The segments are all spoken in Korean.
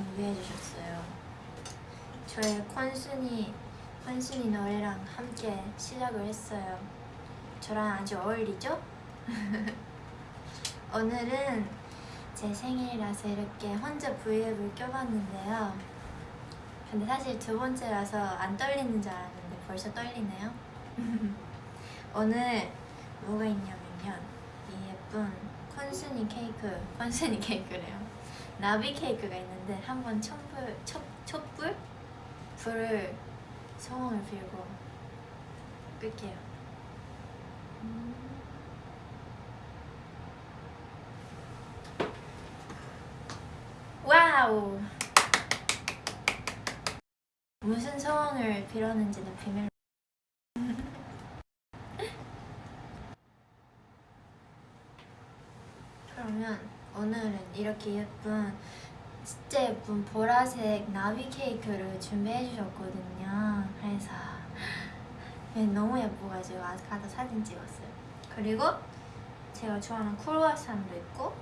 준비해 주셨어요. 저의 콘순이 콘순이 노래랑 함께 시작을 했어요. 저랑 아주 어울리죠? 오늘은 제 생일이라서 이렇게 혼자 브이앱을 껴봤는데요. 근데 사실 두 번째라서 안 떨리는 줄 알았는데 벌써 떨리네요. 오늘 뭐가 있냐면요. 이 예쁜 콩순이 케이크, 콩순이 케이크래요. 나비 케이크가 있는 데 한번 촛불, 촛, 촛불? 불을 소원을 빌고 끌게요. Wow! 무슨 소원을 빌었는지는 비밀로 그러면 오늘은 이렇게 예쁜 진짜 예쁜 보라색 나비 케이크를 준비해 주셨거든요. 그래서 얘 너무 예뻐가지고 아까도 사진 찍었어요. 그리고 제가 좋아하는 크루아상도 있고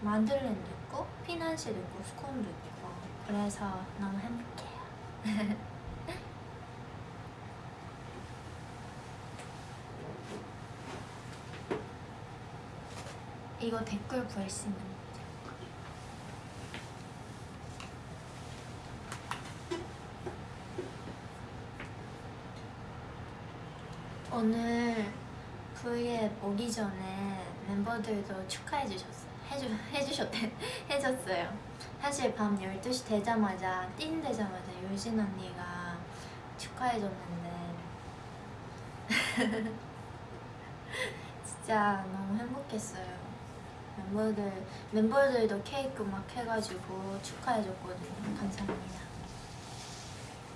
만들렌도 있고 피난시도 있고 스콘도 있고. 그래서 너무 행복해요. 이거 댓글 구할 수 있는 거죠 오늘 V앱 오기 전에 멤버들도 축하해 주셨어요. 해주, 해주셨대, 해줬어요. 사실 밤 12시 되자마자, 띵 되자마자 유진 언니가 축하해 줬는데 진짜 너무 행복했어요. 멤버들, 멤버들도 케이크 막 해가지고 축하해 줬거든요. 감사합니다.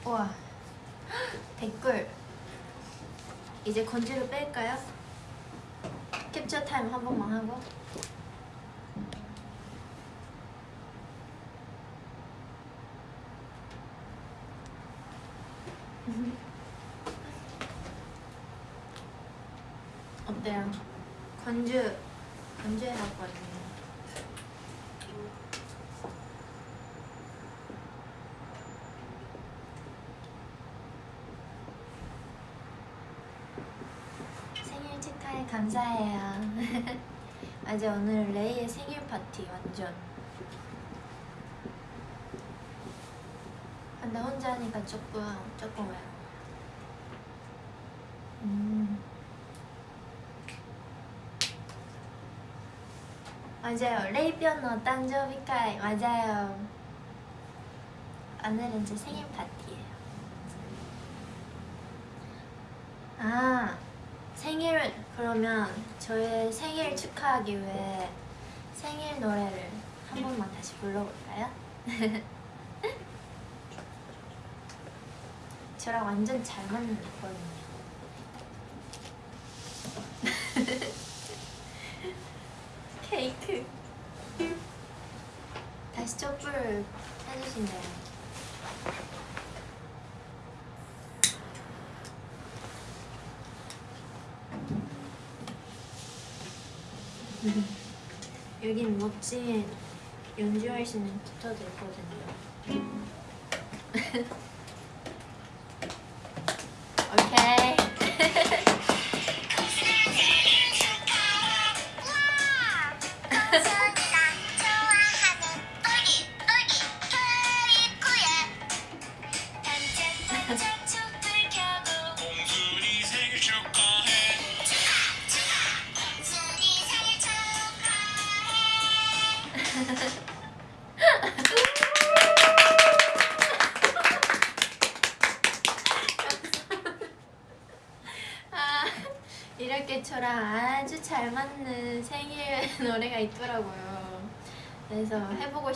우와, 댓글. 이제 건지를 뺄까요? 캡처 타임 한 번만 하고 어때요? 건주 건주해 봤거든요 생일 축하해 감사해요 이제 오늘 레이의 생일 파티 완전. 아, 근데 혼자 하니까 조금 조금 왜 음. 맞아요. 레이 변호 딴조비카이 맞아요. 오늘은 제 생일 파티예요. 아 생일 그러면 저의 생일 축하하기 위해 생일 노래를 한 번만 다시 불러볼까요? 저랑 완전 잘 맞는 거거든요. 케이크. 다시 촛불 해주신대요 여긴 멋진 연주할 수 있는 기타도 있거든요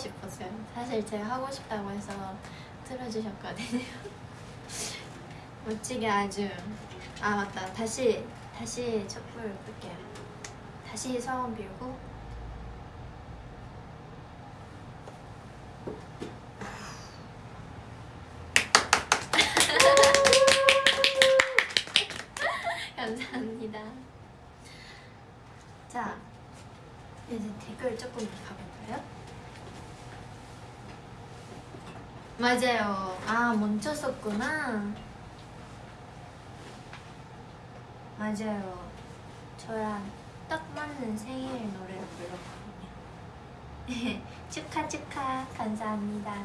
싶었어요. 사실 제가 하고 싶다고 해서 틀어주셨거든요. 멋지게 아주. 아 맞다. 다시 다시 촛불 끌게요. 다시 소원 빌고. 감사합니다. 자, 이제 댓글 조금 가볼까요? 맞아요. 아 멈췄었구나. 맞아요. 저랑 딱 맞는 생일 노래를 불렀거든요. 축하 축하 감사합니다.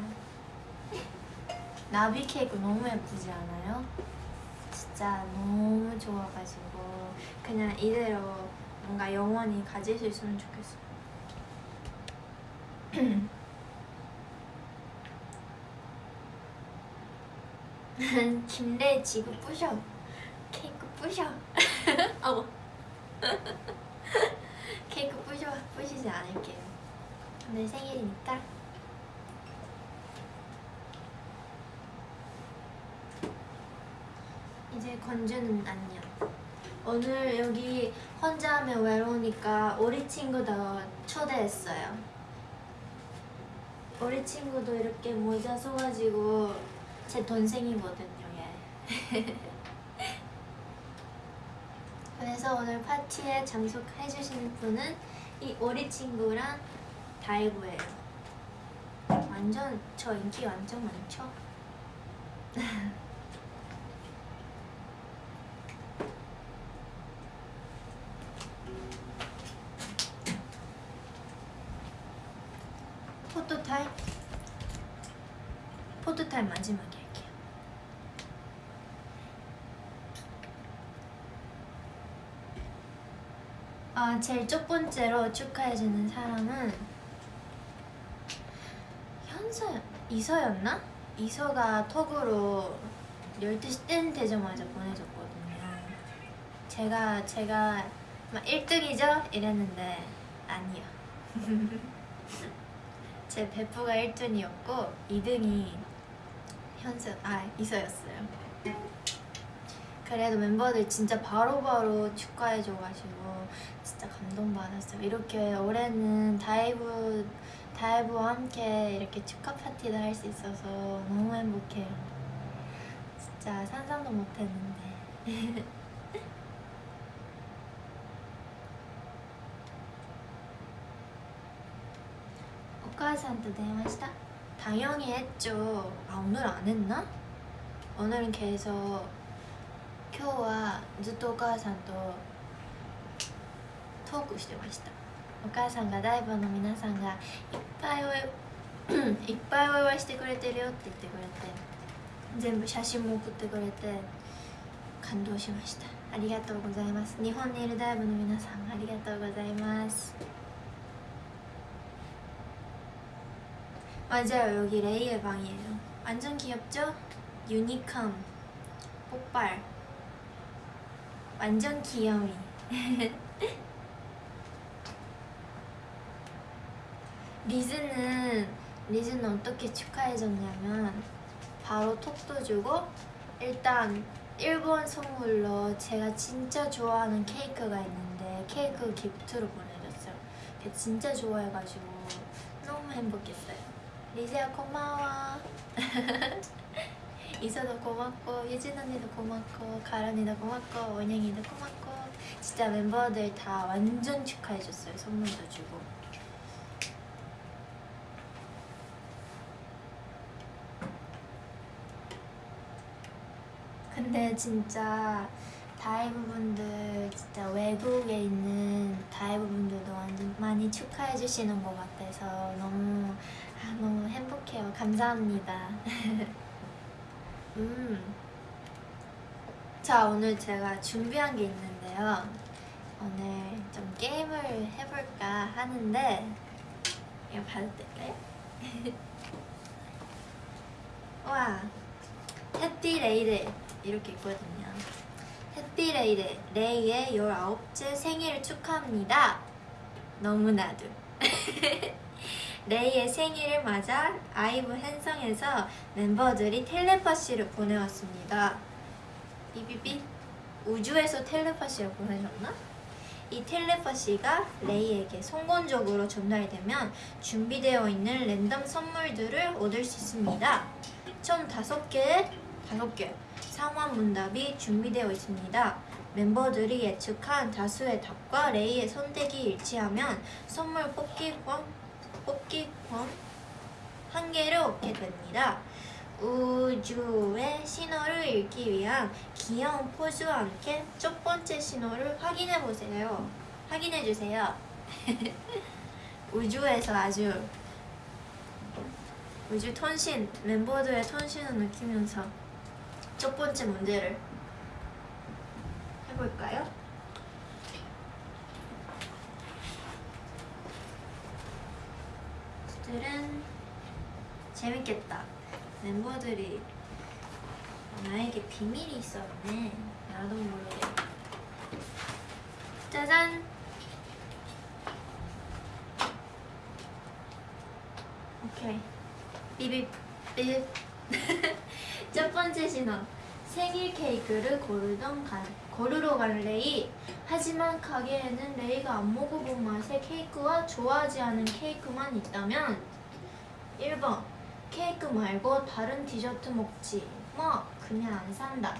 나비 케이크 너무 예쁘지 않아요? 진짜 너무 좋아가지고 그냥 이대로 뭔가 영원히 가질 수 있으면 좋겠어요. 김래 지구 부셔 케이크 부셔 어머 케이크 부셔 부시지 않을게요. 오늘 생일이니까. 이제 건주는 안녕. 오늘 여기 혼자 하면 외로우니까 우리 친구도 초대했어요. 우리 친구도 이렇게 모자 써가지고 제 동생이거든요 얘 그래서 오늘 파티에 참석해주시는 분은 이 오리 친구랑 다이브예요 완전 저 인기 완전 많죠? 포토타임 포토타임 마지막에 할게요 아 제일 첫 번째로 축하해주는 사람은 현서 이서였나? 이서가 톡으로 12시 땡 되자마자 보내줬거든요 제가 제가 막 1등이죠? 이랬는데 아니요 제 베프가 1등이었고 2등이 현서 아 이서였어요 그래도 멤버들 진짜 바로바로 축하해줘가지고 진짜 감동받았어요 이렇게 올해는 다이브, 다이브와 함께 이렇게 축하 파티도 할 수 있어서 너무 행복해요 진짜 상상도 못했는데 오카한테 대화했다? 당연히 했죠 아 오늘 안 했나? 오늘은 계속 今日はずっとお母さんとトークしてましたお母さんがダイバーの皆さんがいっぱいおいいっぱいお祝いしてくれてるよって言ってくれて全部写真も送ってくれて感動しましたありがとうございます日本にいるダイブの皆さんありがとうございます 맞아요 여기 레이의 방이에요 완전 귀엽죠? 유니콘 폭발 완전 귀여미 리즈는 리즈는 어떻게 축하해줬냐면 바로 톡도 주고 일단 일본 선물로 제가 진짜 좋아하는 케이크가 있는데 케이크 기프트로 보내줬어요. 걔 진짜 좋아해가지고 너무 행복했어요. 리즈야 고마워 이서도 고맙고 유진 언니도 고맙고 가을 언니도 고맙고 원영이도 고맙고 진짜 멤버들 다 완전 축하해줬어요 선물도 주고. 근데 진짜 다이브 분들 진짜 외국에 있는 다이브 분들도 완전 많이 축하해 주시는 것 같아서 너무 아, 너무 행복해요. 감사합니다 음. 자 오늘 제가 준비한 게 있는데요 오늘 좀 게임을 해볼까 하는데 이거 봐도 될까요? 와 해피레이드 이렇게 있거든요 해피레이드 레이의 19째 생일을 축하합니다 너무나도 레이의 생일을 맞아 아이브 행성에서 멤버들이 텔레파시를 보내왔습니다. 비비비 우주에서 텔레파시를 보내셨나? 이 텔레파시가 레이에게 성공적으로 전달되면 준비되어 있는 랜덤 선물들을 얻을 수 있습니다. 총 5개의 5개 상황 문답이 준비되어 있습니다. 멤버들이 예측한 다수의 답과 레이의 선택이 일치하면 선물 뽑기권 뽑기 권 한 개를 얻게 됩니다. 우주의 신호를 읽기 위한 귀여운 포즈와 함께 첫 번째 신호를 확인해 보세요. 확인해 주세요. 우주에서 아주 우주 톤신 멤버들의 톤신을 느끼면서 첫 번째 문제를 해볼까요? 들은 재밌겠다. 멤버들이 나에게 비밀이 있었네. 나도 모르게. 짜잔. 오케이. 비비 비. 첫 번째 신호. 생일 케이크를 고르던 가, 고르러 간 레이. 하지만 가게에는 레이가 안 먹어본 맛의 케이크와 좋아하지 않은 케이크만 있다면 1번 케이크 말고 다른 디저트 먹지. 뭐 그냥 안 산다.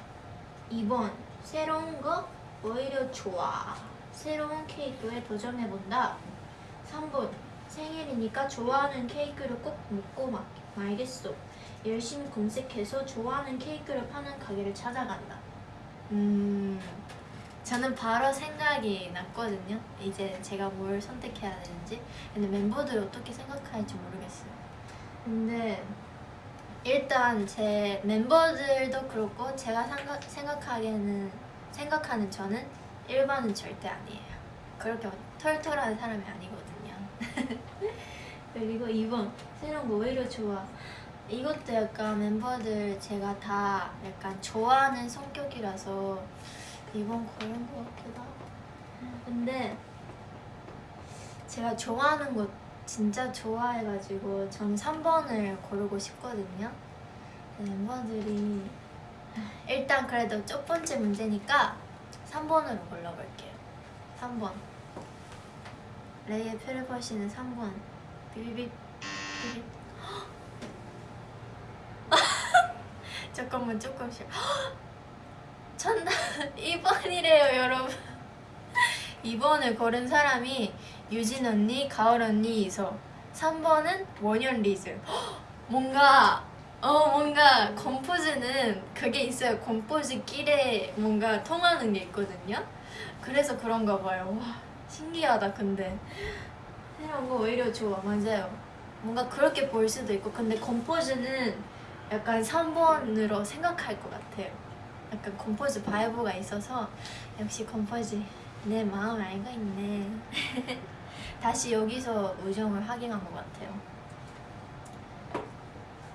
2번 새로운 거 오히려 좋아. 새로운 케이크에 도전해본다. 3번 생일이니까 좋아하는 케이크를 꼭 먹고 마, 말겠어 열심히 검색해서 좋아하는 케이크를 파는 가게를 찾아간다 음 저는 바로 생각이 났거든요 이제 제가 뭘 선택해야 되는지 근데 멤버들이 어떻게 생각할지 모르겠어요 근데 일단 제 멤버들도 그렇고 제가 생각, 생각하기에는 생각하는 저는 1번은 절대 아니에요. 그렇게 털털한 사람이 아니거든요. 그리고 2번 새로운 거 오히려 좋아. 이것도 약간 멤버들 제가 다 약간 좋아하는 성격이라서 2번 고른 것 같기도 하고. 근데 제가 좋아하는 거 진짜 좋아해가지고 전 3번을 고르고 싶거든요. 멤버들이 일단 그래도 첫 번째 문제니까 3번으로 골라볼게요. 3번. 레이의 페르버시는 3번. 비비빅 비빅. 잠깐만 조금씩. 천다 2번이래요 여러분. 2번을 고른 사람이 유진 언니, 가을 언니, 이서. 3번은 원현 리즈. 뭔가 어 뭔가 컴포즈는 그게 있어요. 컴포즈끼리 뭔가 통하는 게 있거든요. 그래서 그런가 봐요. 와 신기하다 근데. 이런 거 오히려 좋아 맞아요. 뭔가 그렇게 볼 수도 있고 근데 컴포즈는 약간 3번으로 생각할 것 같아요. 약간 컴포즈 vibe가 있어서 역시 컴포즈 내 마음 알고 있네. 다시 여기서 우정을 확인한 것 같아요.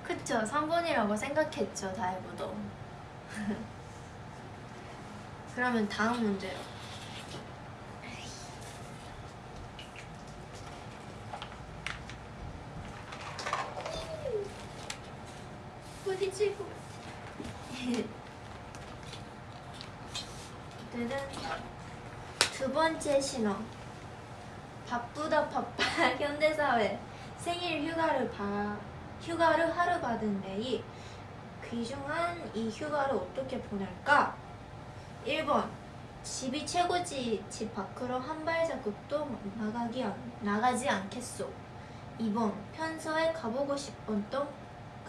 그쵸? 3번이라고 생각했죠 다이브도. 그러면 다음 문제로 뜨든 두 번째 신호. 바쁘다 바빠. 현대사회. 생일 휴가를 바, 휴가를 하루 받은 레이 귀중한 이 휴가를 어떻게 보낼까? 1번. 집이 최고지. 집 밖으로 한 발자국도 나가기 안, 나가지 않겠소. 2번. 평소에 가보고 싶었던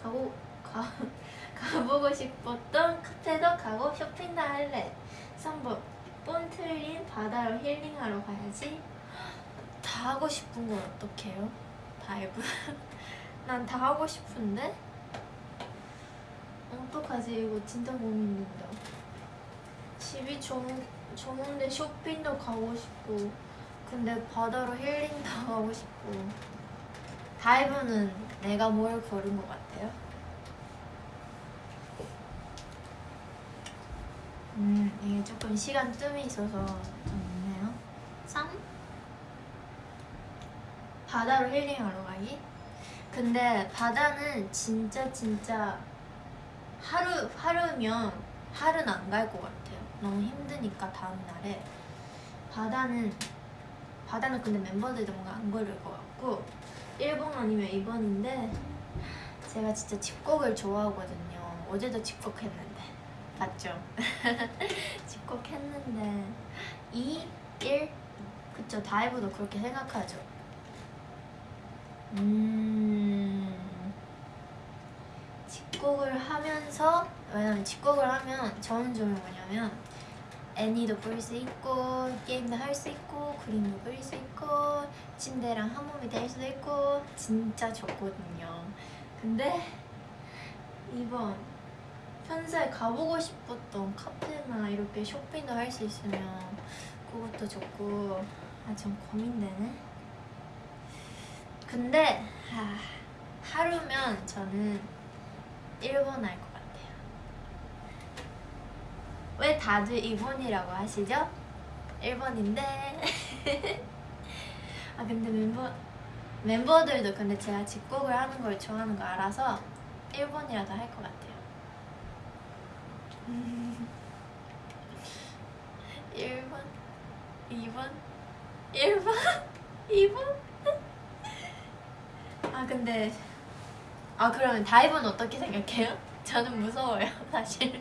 가고 가, 가보고 싶었던 카페도 가고 쇼핑도 할래. 3번 뻥 뚫린 바다로 힐링하러 가야지. 다 하고 싶은 걸 어떡해요? 다이브. 난 다 하고 싶은데? 어떡하지? 이거 진짜 고민된다. 집이 좋, 좋은데 쇼핑도 가고 싶고 근데 바다로 힐링도 하고 싶고. 다이브는 내가 뭘 고른 것 같아요? 음 이게 조금 시간 뜸이 있어서 좀 있네요 3? 바다로 힐링하러 가기? 근데 바다는 진짜 진짜 하루 하루면 하루는 안 갈 것 같아요. 너무 힘드니까 다음 날에 바다는 바다는 근데 멤버들도 뭔가 안 고를 것 같고 1번 아니면 2번인데 제가 진짜 집콕을 좋아하거든요. 어제도 집콕했는데 봤죠? 집콕했는데 2, 1 그쵸 다이브도 그렇게 생각하죠. 음 집콕을 하면서 왜냐면 집콕을 하면 좋은 점이 뭐냐면 애니도 볼 수 있고 게임도 할 수 있고 그림도 그릴 수 있고 침대랑 한 몸이 될 수도 있고 진짜 좋거든요. 근데 이번 평소에 가보고 싶었던 카페나 이렇게 쇼핑도 할 수 있으면 그것도 좋고 아 좀 고민되네. 근데 하, 하루면 저는 일본 할 것 같아요. 왜 다들 일본이라고 하시죠? 일본인데. 아 근데 멤버 멤버들도 근데 제가 집콕을 하는 걸 좋아하는 거 알아서 일본이라도 할 것 같아요. 1번, 2번, 1번, 2번. 아 근데 아 그러면 다이브는 어떻게 생각해요? 저는 무서워요 사실.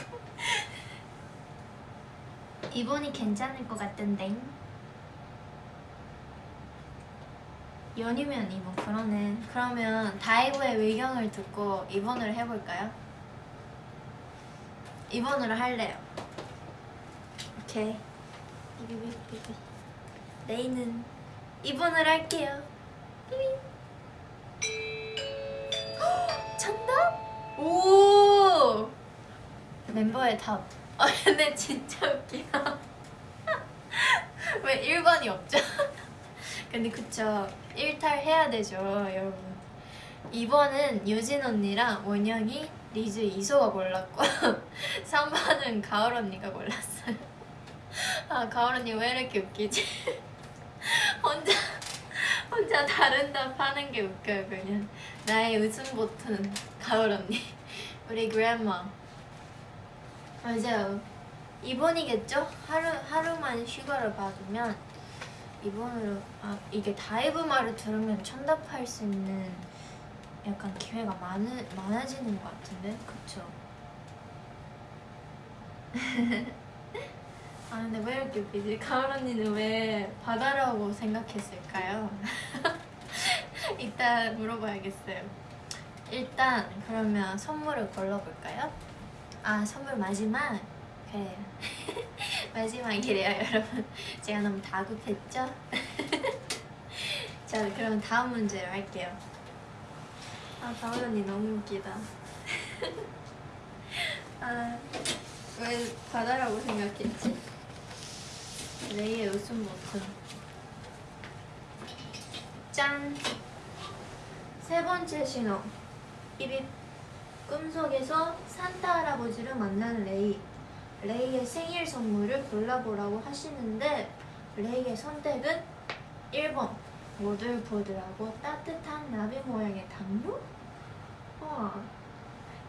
2번이 괜찮을 것 같던데. 연이면 2번 그러네. 그러면 다이브의 의견을 듣고 2번을 해볼까요? 2번으로 할래요. 오케이. 비비비비비. 레이는 2번을 할게요. 비비. 정답? 오! 멤버의 답. 아 근데 진짜 웃기다. 왜 1번이 없죠? 근데 그쵸. 일탈 해야 되죠, 여러분. 2번은 유진 언니랑 원영이, 리즈, 이서가 골랐고 3번은 가을 언니가 골랐어요. 아 가을 언니 왜 이렇게 웃기지? 혼자 혼자 다른 답 하는 게 웃겨요 그냥 나의 웃음 버튼 가을 언니 우리 grandma 맞아요 2번이겠죠? 하루, 하루만 휴가를 받으면 2번으로 아 이게 다이브 말을 들으면 정답할 수 있는 약간 기회가 많으, 많아지는 것 같은데 그쵸? 아 근데 왜 이렇게 웃기지? 가을 언니는 왜 바다라고 생각했을까요? 이따 물어봐야겠어요 일단 그러면 선물을 골라볼까요? 아 선물 마지막? 그래요 마지막이래요 여러분 제가 너무 다급했죠? 자 그럼 다음 문제로 할게요 아 언니 너무 웃기다. 아왜 바다라고 생각했지? 레이의 웃음 버튼 짠! 세 번째 신호. 삐빅 꿈속에서 산타 할아버지를 만난 레이. 레이의 생일 선물을 골라보라고 하시는데 레이의 선택은 1번 보들보들하고 따뜻한 나비 모양의 당뇨? 와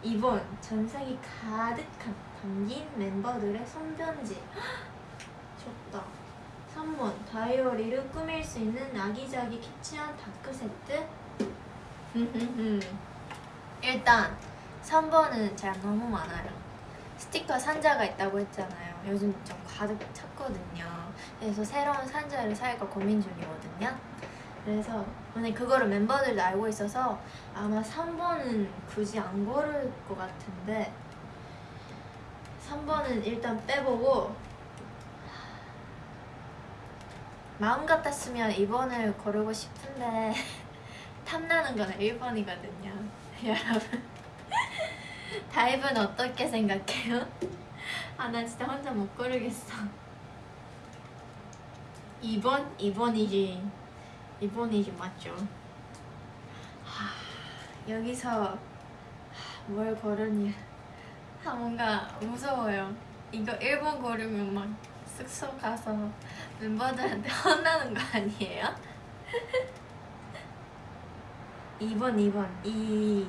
2번 전생이 가득한 담긴 멤버들의 손편지. 좋다. 3번 다이어리를 꾸밀 수 있는 아기자기 키치한 다크 세트? 일단 3번은 제가 너무 많아요. 스티커 상자가 있다고 했잖아요. 요즘 좀 가득 찼거든요. 그래서 새로운 상자를 살까 고민 중이거든요 그래서 오늘 그거를 멤버들도 알고 있어서 아마 3번은 굳이 안 고를 것 같은데 3번은 일단 빼보고 마음 같았으면 2번을 고르고 싶은데 탐나는 건 1번이거든요 여러분 다이브는 어떻게 생각해요? 아 나 진짜 혼자 못 고르겠어 2번? 2번이지 2번이지 맞죠? 하, 여기서 하, 뭘아 뭔가 무서워요. 이거 1번 고르면 막 숙소 가서 멤버들한테 혼나는 거 아니에요? 2번 2번 2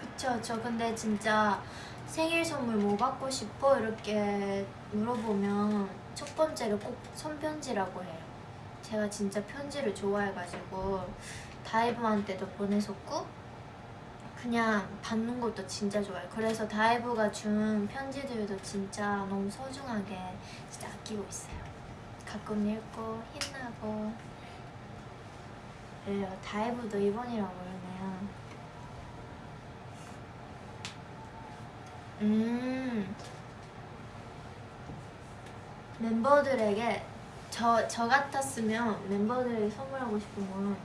그쵸. 저 근데 진짜 생일 선물 뭐 받고 싶어? 이렇게 물어보면 첫 번째로 꼭 손편지라고 해요 제가 진짜 편지를 좋아해가지고 다이브한테도 보내줬고 그냥 받는 것도 진짜 좋아요. 그래서 다이브가 준 편지들도 진짜 너무 소중하게 진짜 아끼고 있어요. 가끔 읽고 힘나고. 그래요. 다이브도 2번이라고 그러네요. 음. 멤버들에게 저, 저 같았으면 멤버들에게 선물하고 싶은 건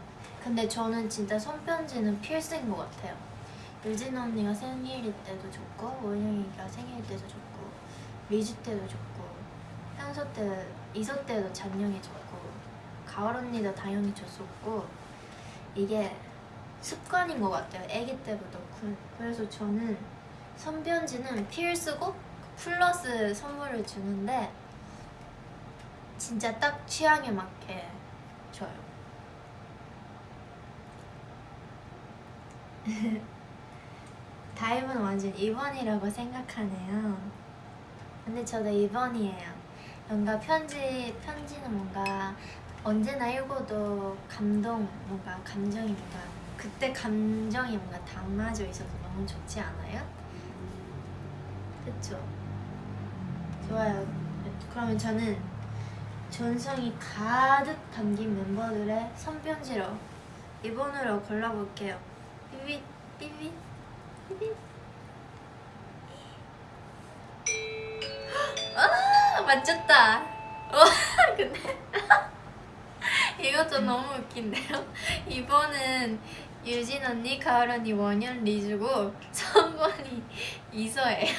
근데 저는 진짜 손편지는 필수인 것 같아요. 유진 언니가 생일일 때도 좋고 원영이가 생일 때도 좋고 리즈 때도 좋고 현서 때, 이서 때도 잔영이 좋고 가을 언니도 당연히 줬었고 이게 습관인 것 같아요. 애기 때부터 그- 그래서 저는 손편지는 필수고 플러스 선물을 주는데 진짜 딱 취향에 맞게 줘요 다임은 완전 2번이라고 생각하네요 근데 저도 2번이에요 뭔가 편지, 편지는 뭔가 언제나 읽어도 감동, 뭔가 감정이 뭔가 그때 감정이 뭔가 담아져 있어서 너무 좋지 않아요? 그쵸? 좋아요 그러면 저는 전성이 가득 담긴 멤버들의 손편지로 2번으로 골라볼게요. 삐삐 삐삐 삐삐. 아 맞췄다. 와 근데 이것도 너무 웃긴데요? 이번은 유진 언니, 가을 언니, 원현, 리즈고 성권이 이서예요.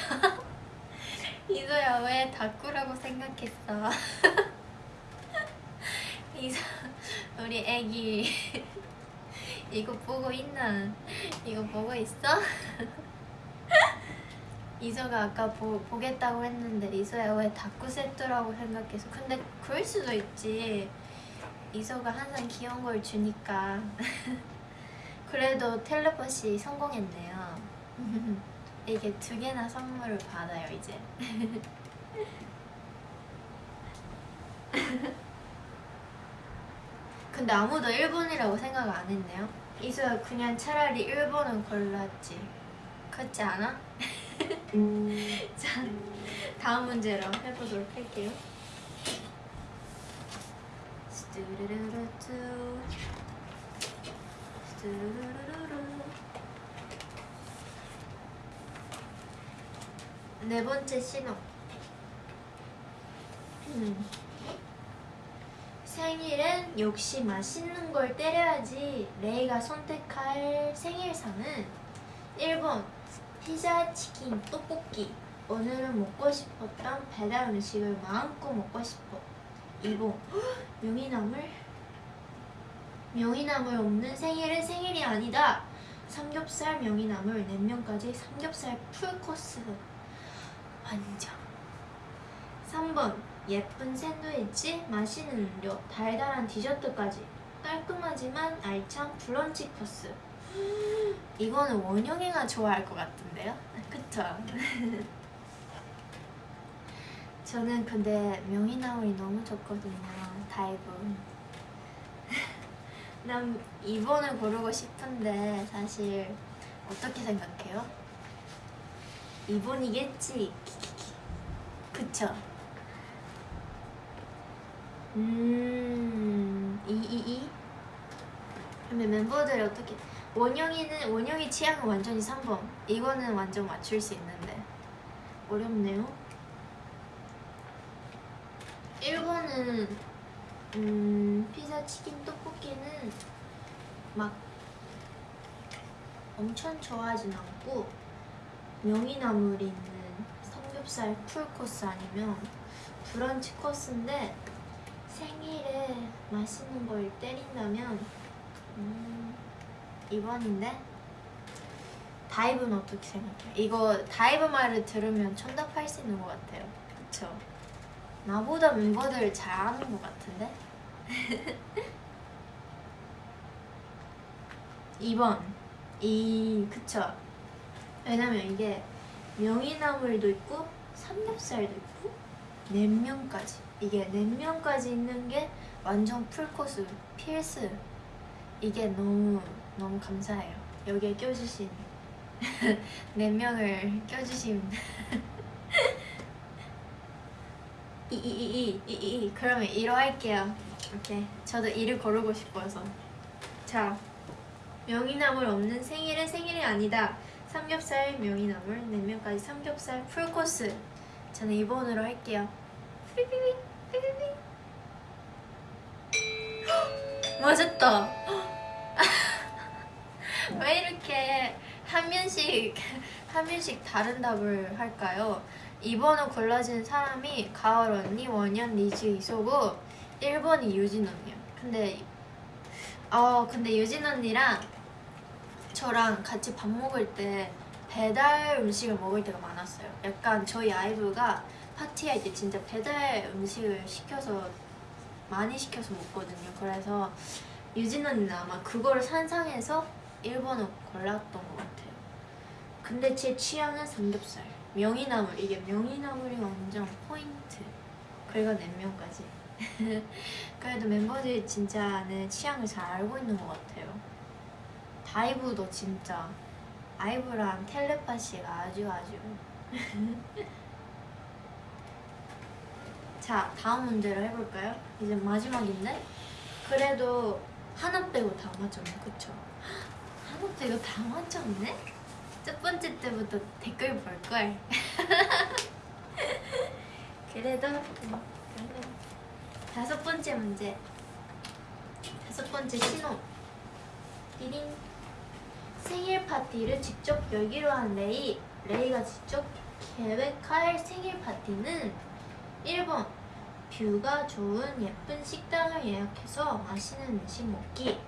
이서야 왜 다꾸라고 생각했어 이서 우리 애기. 이거 보고 있나? 이거 보고 있어? 이서가 아까 보, 보겠다고 했는데 이서야 왜 다꾸 세트라고 생각해서. 근데 그럴 수도 있지. 이서가 항상 귀여운 걸 주니까. 그래도 텔레파시 성공했네요. 이게 두 개나 선물을 받아요 이제 근데 아무도 1번이라고 생각 안 했네요. 이서야 그냥 차라리 1번은 골랐지. 그렇지 않아? 자 다음 문제로 해보도록 할게요. 네 번째 신호. 음. 생일엔 역시 맛있는 걸 때려야지 레이가 선택할 생일상은 1번 피자, 치킨, 떡볶이. 오늘은 먹고 싶었던 배달 음식을 마음껏 먹고 싶어. 2번 명이나물 명이나물 없는 생일은 생일이 아니다. 삼겹살, 명이나물, 냉면까지 삼겹살 풀코스. 완전. 3번 예쁜 샌드위치, 맛있는 음료, 달달한 디저트까지 깔끔하지만 알찬 브런치 코스 이거는 원영이가 좋아할 것 같은데요? 그쵸? 저는 근데 명이나물이 너무 좋거든요 다이브 난 2번을 고르고 싶은데 사실 어떻게 생각해요? 2번이겠지 그쵸? 음... 2, 2, 2? 근데 멤버들이 어떻게 원영이는 원영이 취향은 완전히 3번 이거는 완전 맞출 수 있는데. 어렵네요. 1번은 음 피자 치킨 떡볶이는 막 엄청 좋아하진 않고 명이나물 있는 삼겹살 풀코스 아니면 브런치 코스인데 생일에 맛있는 걸 때린다면 음, 2번인데 다이브는 어떻게 생각해요? 이거 다이브 말을 들으면 정답할 수 있는 것 같아요 그쵸? 나보다 멤버들 잘 아는 것 같은데? 2번 이 그쵸? 왜냐면 이게 명이나물도 있고 삼겹살도 있고 냉면까지. 이게 냉면까지 있는 게 완전 풀코스 필수. 이게 너무 너무 감사해요. 여기에 껴주신 냉면을 껴주신. 이이이이이이 그러면 1호 할게요. 오케이 저도 2를 고르고 싶어서. 자 명이나물 없는 생일은 생일이 아니다. 삼겹살 명이나물, 냉면까지 삼겹살 풀코스. 저는 2번으로 할게요. 삐삐삐 삐삐삐. 헉, 맞았다. 왜 이렇게 한 면씩 한 면씩 다른 답을 할까요? 2번을 골라준 사람이 가을 언니, 원현, 리즈, 이소고 1번이 유진 언니야. 근데 어 근데 유진 언니랑 저랑 같이 밥 먹을 때 배달 음식을 먹을 때가 많았어요. 약간 저희 아이브가 파티할 때 진짜 배달 음식을 시켜서 많이 시켜서 먹거든요. 그래서 유진 언니는 아마 그거를 산상해서 1번을 골랐던 것 같아요. 근데 제 취향은 삼겹살. 명이나물 이게 명이나물이 완전 포인트. 그리고 냉면까지. 그래도 멤버들이 진짜 내 취향을 잘 알고 있는 것 같아요. 다이브도 진짜 아이브랑 텔레파시가 아주 아주. 자 다음 문제로 해볼까요? 이제 마지막인데 그래도 하나 빼고 다 맞췄네, 그쵸? 하나 빼고 다 맞췄네? 첫 번째 때부터 댓글 볼 걸. 그래도 다섯 번째 문제. 다섯 번째 신호. 띠링. 생일 파티를 직접 열기로 한 레이. 레이가 직접 계획할 생일 파티는 1번 뷰가 좋은 예쁜 식당을 예약해서 맛있는 음식 먹기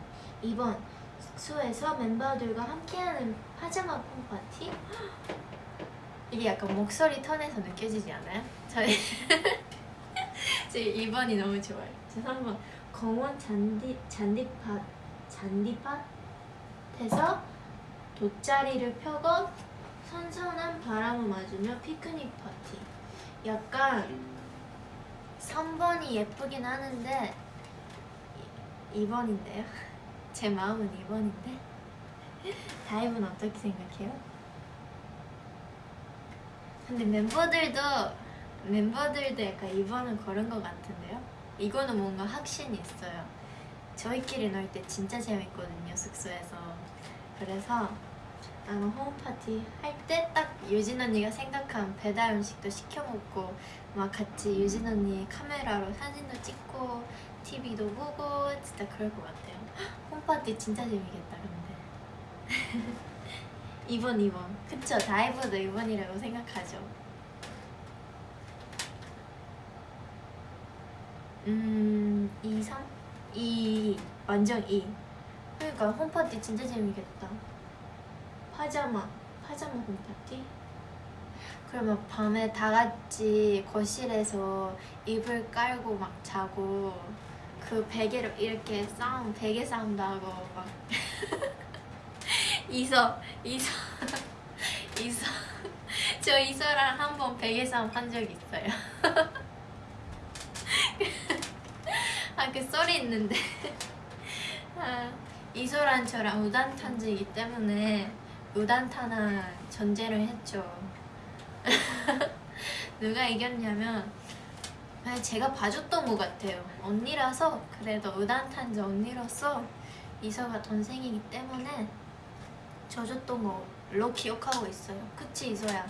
2번 숙소에서 멤버들과 함께하는 파자마 홈파티 이게 약간 목소리 톤에서 느껴지지 않아요? 저희 제 2번이 너무 좋아요 저 3번 공원 잔디, 잔디밭 잔디밭에서 돗자리를 펴고 선선한 바람을 맞으며 피크닉 파티. 약간 3번이 예쁘긴 하는데 2번인데요? 제 마음은 2번인데? 다이브는 어떻게 생각해요? 근데 멤버들도 멤버들도 약간 2번을 걸은 것 같은데요? 이거는 뭔가 확신이 있어요. 저희끼리 놀 때 진짜 재밌거든요 숙소에서. 그래서 아마 홈파티 할 때 딱 유진 언니가 생각한 배달 음식도 시켜 먹고 막 같이 유진 언니 카메라로 사진도 찍고 TV도 보고 진짜 그럴 것 같아요. 홈파티 진짜 재밌겠다 근데. 2번 2번 그쵸 다이브도 2번이라고 생각하죠. 음 2, 3? 2 완전 2 그러니까 홈파티 진짜 재밌겠다. 파자마 파자마 홈파티? 그러면 밤에 다 같이 거실에서 이불 깔고 막 자고 그 베개로 이렇게 싸움 베개 싸움도 하고 막 이서 이서 이서 저 이서랑 한 번 베개 싸움 한 적 있어요. 아 그 썰이 있는데 아, 이소랑 저랑 우단 탄지이기 때문에 우단탄한 전제를 했죠. 누가 이겼냐면 제가 봐줬던 것 같아요. 언니라서 그래도 우단탄지 언니로서 이서가 동생이기 때문에 져줬던 거로 기억하고 있어요. 그치 이서야?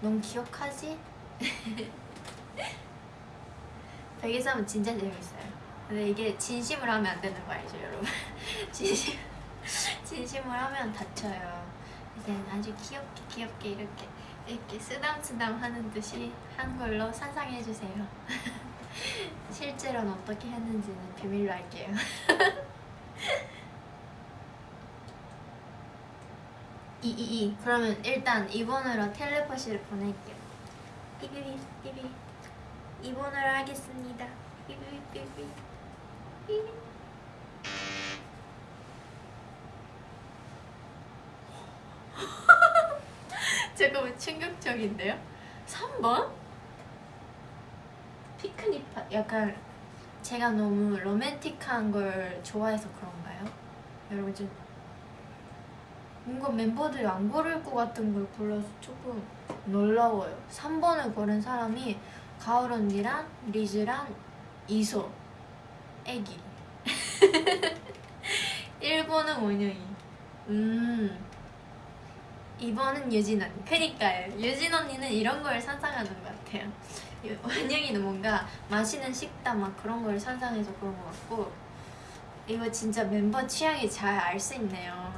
넌 기억하지? 베개싸움 진짜 재밌어요. 근데 이게 진심으로 하면 안 되는 거 알죠 여러분? 진심, 진심으로 하면 다쳐요. 이제 아주 귀엽게 귀엽게 이렇게 이렇게 쓰담쓰담 하는 듯이 한 걸로 상상해 주세요. 실제로는 어떻게 했는지는 비밀로 할게요. 이이이 그러면 일단 2번으로 텔레파시를 보낼게요. 삐비비 삐비 2번으로 하겠습니다. 삐비비 삐비 삐비 잠깐만 충격적인데요? 3번? 피크닉 파 약간 제가 너무 로맨틱한 걸 좋아해서 그런가요? 여러분 좀 뭔가 멤버들이 안 고를 것 같은 걸 골라서 조금 놀라워요 3번을 고른 사람이 가을 언니랑 리즈랑 이소 애기 1번은 원영이 음 이번은 유진 언니. 그니까요. 유진 언니는 이런 걸 상상하는 것 같아요. 유- 원영이는 뭔가 맛있는 식당 막 그런 걸 상상해서 그런 것 같고 이거 진짜 멤버 취향이 잘 알 수 있네요.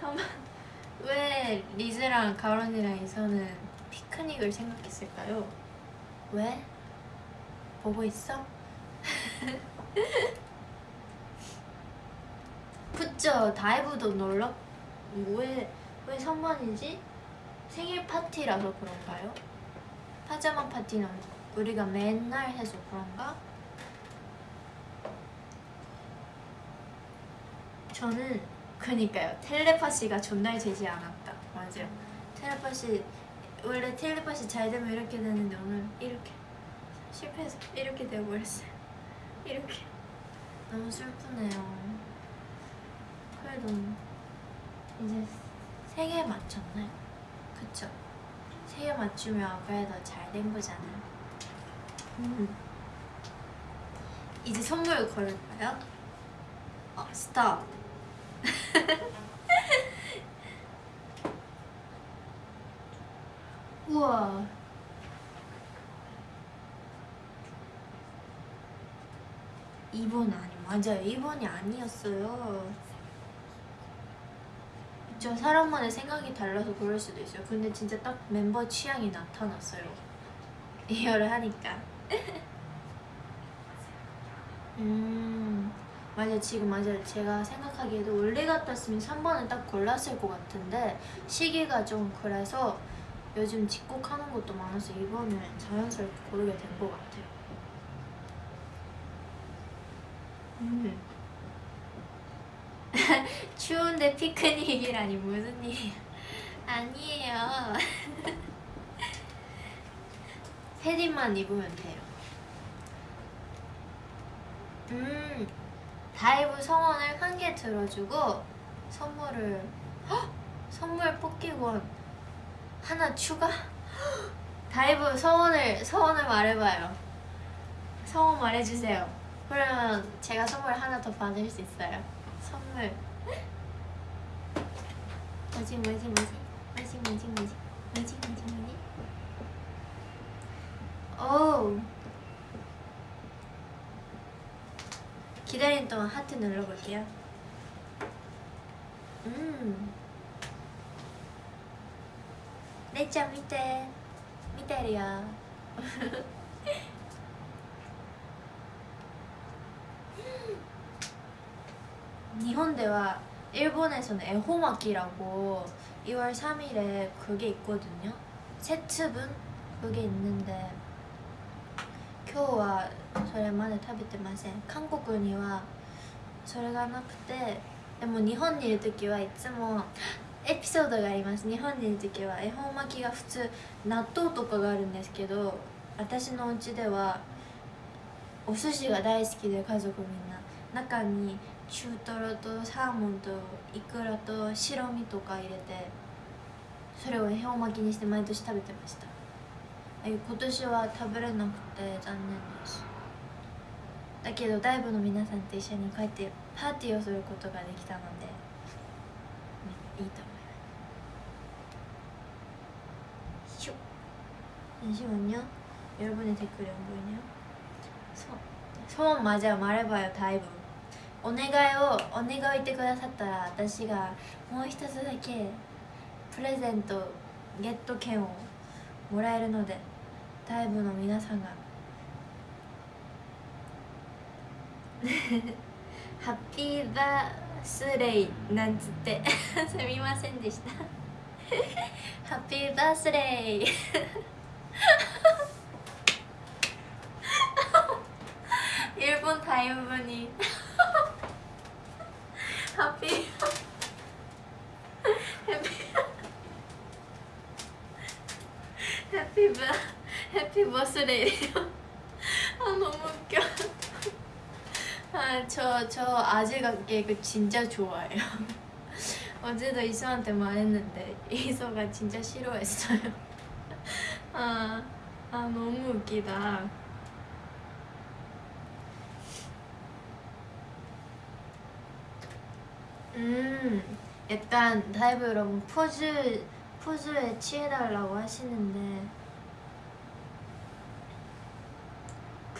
왜 리즈랑 가론이랑 이서는 피크닉을 생각했을까요? 왜? 보고 있어? 그쵸 다이브도 놀러 왜, 왜 선반이지? 생일 파티라서 그런가요? 파자마 파티는 우리가 맨날 해서 그런가? 저는 그니까요 텔레파시가 존나 되지 않았다 맞아요 텔레파시 원래 텔레파시 잘 되면 이렇게 되는데 오늘 이렇게 실패해서 이렇게 되어버렸어요 이렇게 너무 슬프네요 그래도 이제 세 개 맞췄나요? 그쵸? 세 개 맞추면 그래도 잘 된 거잖아요 음. 이제 선물 걸을까요? 어, 스톱 우와 이번 아니 맞아요 2번이 아니었어요 저 사람마다 생각이 달라서 그럴 수도 있어요. 근데 진짜 딱 멤버 취향이 나타났어요. 이해를 하니까. 음 맞아요. 지금 맞아요. 제가 생각하기에도 원래 같았으면 3번을 딱 골랐을 것 같은데 시기가 좀 그래서 요즘 집콕하는 것도 많아서 2번을 자연스럽게 고르게 된 것 같아요. 음. 추운데 피크닉이라니 무슨 일? 아니에요. 패딩만 입으면 돼요. 음 다이브 소원을 한 개 들어주고 선물을 헉! 선물 뽑기권 하나 추가? 다이브 소원을 소원을 말해봐요. 서원 말해주세요. 그러면 제가 선물 하나 더 받을 수 있어요. 선물 뭐지 뭐지 뭐지 뭐지 뭐지 뭐지 뭐지 뭐지 뭐지 오 기다리는 동안 하트 눌러볼게요 음 내짱 밑에 밑에리야 日本では 일본에서는 에호마키라고 2월 3일에 그게 있거든요. 세트분 그게 있는데 今日はそれまで食べてません韓国にはそれがなくてでも日本にいる時はいつもエピソードがあります日本にいる時は恵方巻きが普通納豆とかがあるんですけど私のお家ではお寿司が大好きで家族みんな中に 中トロとサーモンとイクラと白身とか入れてそれを恵方巻きにして毎年食べてましたえ今年は食べれなくて残念ですだけどダイブの皆さんと一緒に帰ってパーティーをすることができたので、ねいいと思います슉 잠시만요 여러분의 댓글이 안 보이네요 소, 소원 맞아요 말해봐요 다이브 お願いをお願いを言ってくださったら私がもう一つだけプレゼントゲット券をもらえるのでダイブの皆さんが。ハッピーバースデーなんつって。すみませんでした。ハッピーバースデー。 해피 버스데이요? 아 너무 웃겨. 아저 저 아재 개그 진짜 좋아해요. 어제도 이서한테 말했는데 이서가 진짜 싫어했어요. 아, 아 너무 웃기다. 음 약간 다이브 여러분 포즈 포즈에 취해달라고 하시는데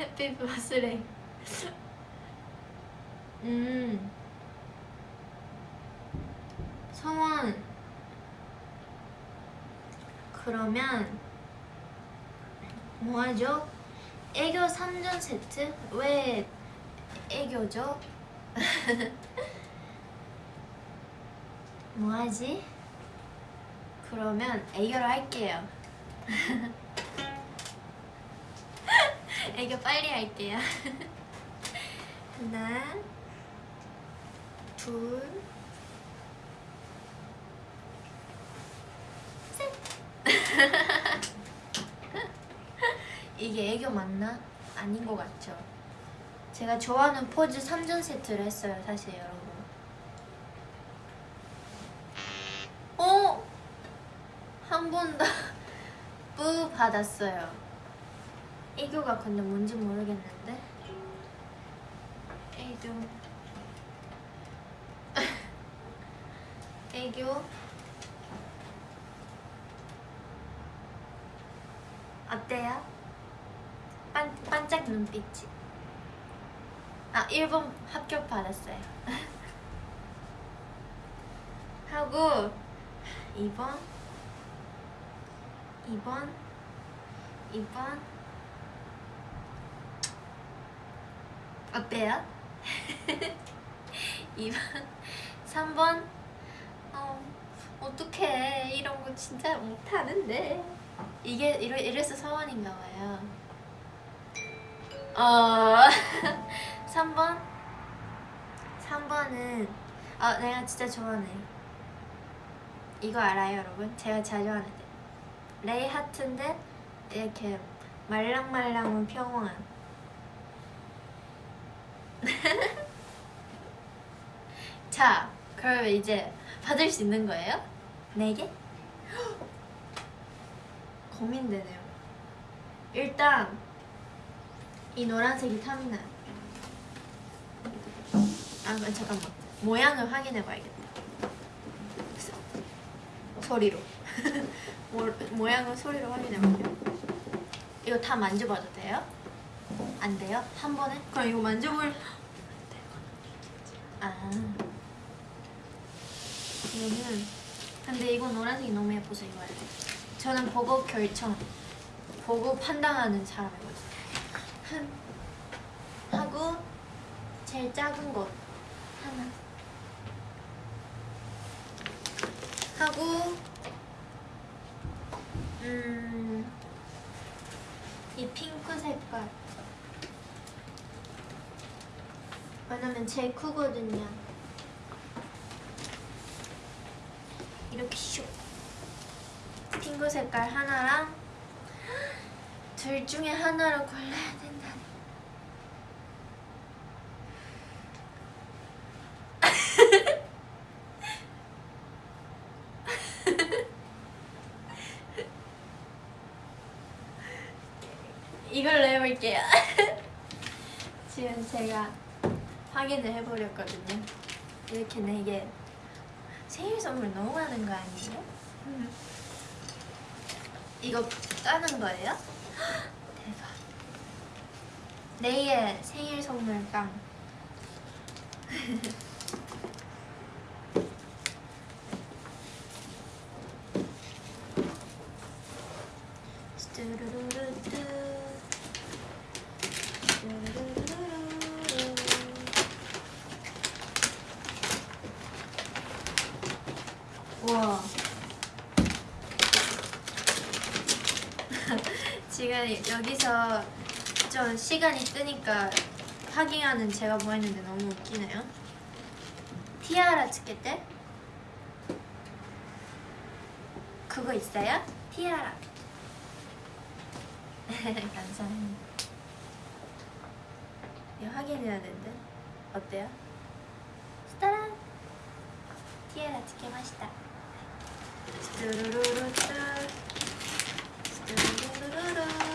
해피 버스레이 음 성원 그러면 뭐하죠? 애교 3전 세트? 왜 애교죠? 뭐하지? 그러면 애교를 할게요 애교 빨리 할게요. 하나, 둘, 셋. 이게 애교 맞나? 아닌 것 같죠? 제가 좋아하는 포즈 3전 세트를 했어요, 사실 여러분. 어? 한번더 뿌 받았어요. 애교가 근데 뭔지 모르겠는데. 애교. 애교. 어때요? 반, 반짝 눈빛이. 아, 1번 합격 받았어요. 하고 2번 2번 2번 어때요? 2번 3번? 어, 어떡해. 이런 거 진짜 못하는데. 이게 이래, 이래서 서원인가 봐요. 어 3번? 3번은 아 내가 진짜 좋아하네. 이거 알아요 여러분? 제가 자주 하는데. 레이 하트인데 이렇게 말랑말랑한 평온한 자 그러면 이제 받을 수 있는 거예요? 네 개? 고민되네요 일단 이 노란색이 탐나요 아 잠깐만 모양을 확인해 봐야겠다 소리로 모, 모양을 소리로 확인해 볼게요 이거 다 만져봐도 돼요? 안 돼요? 한 번에? 그럼 이거 만져볼 아. 이거는 근데 이거 노란색이 너무 예뻐서 이거 해야 돼. 저는 보고 결정 보고 판단하는 사람이거든요 한 하고 제일 작은 것 하나. 하고 음이 핑크 색깔 왜냐면 제일 크거든요. 이렇게 슉. 핑크 색깔 하나랑 둘 중에 하나를 골라야 된다 이걸로 해볼게요. 지금 제가 확인을 해보렸거든요. 이렇게 네 개. 생일 선물 너무 많은 거 아니에요? 이거 까는 거예요? 대박. 내일 생일 선물 깡. 뚜루루루뚜. 뚜루루루루. 우와. 지금 여기서 좀 시간이 뜨니까 확인하는 제가 보였는데 너무 웃기네요. 티아라 찍겠대? 그거 있어요? 티아라. 감사합니다. 이거 확인해야 되는데. 어때요? 스타랑 티아라 찍게마시다. 뚜루루루 뚜루루루루.